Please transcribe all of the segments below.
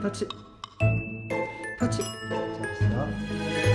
터치. 터치. 잘했어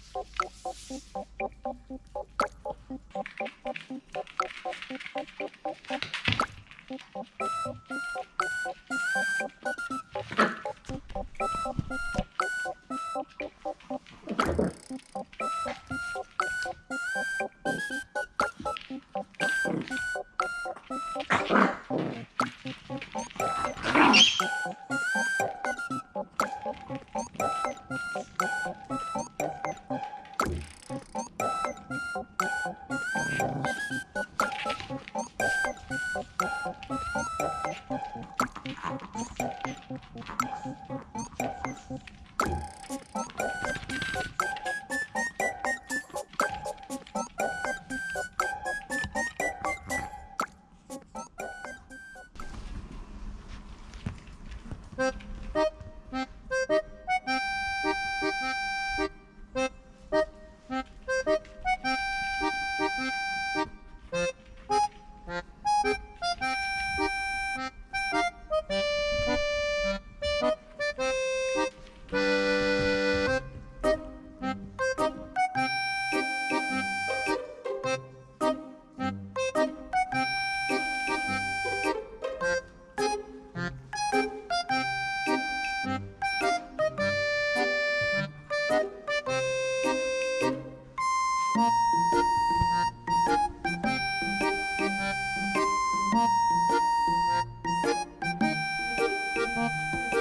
Oh. Thank you. タッ